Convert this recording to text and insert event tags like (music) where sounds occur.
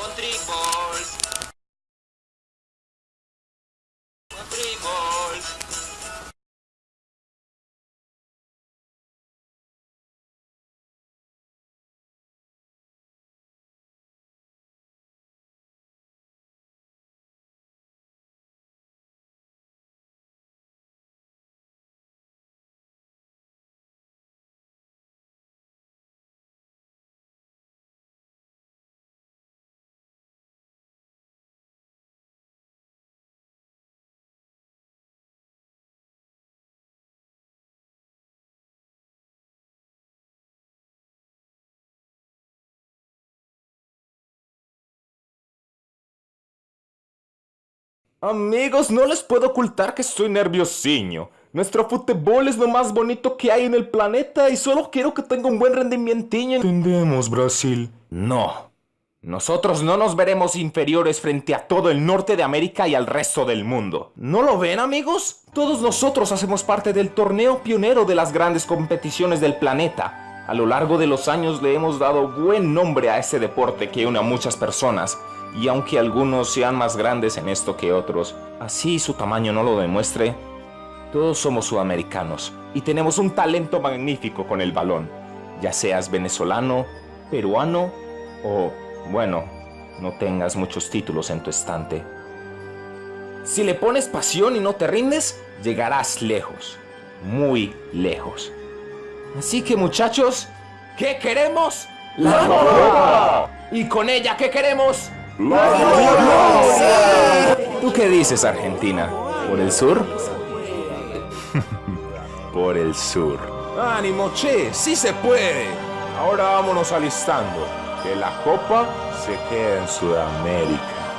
Country Balls. Amigos, no les puedo ocultar que estoy nerviosiño. Nuestro fútbol es lo más bonito que hay en el planeta y solo quiero que tenga un buen rendimiento. Entendemos, Brasil. No. Nosotros no nos veremos inferiores frente a todo el norte de América y al resto del mundo. ¿No lo ven, amigos? Todos nosotros hacemos parte del torneo pionero de las grandes competiciones del planeta. A lo largo de los años le hemos dado buen nombre a este deporte que une a muchas personas. Y aunque algunos sean más grandes en esto que otros, así su tamaño no lo demuestre, todos somos sudamericanos y tenemos un talento magnífico con el balón, ya seas venezolano, peruano o, bueno, no tengas muchos títulos en tu estante. Si le pones pasión y no te rindes, llegarás lejos, muy lejos. Así que muchachos, ¿qué queremos? ¡La Copa! Y con ella, ¿qué queremos? ¿Tú qué dices, Argentina? ¿Por el sur? (laughs) Por el sur. ¡Ánimo, che! ¡Sí se puede! Ahora vámonos alistando. Que la copa se quede en Sudamérica.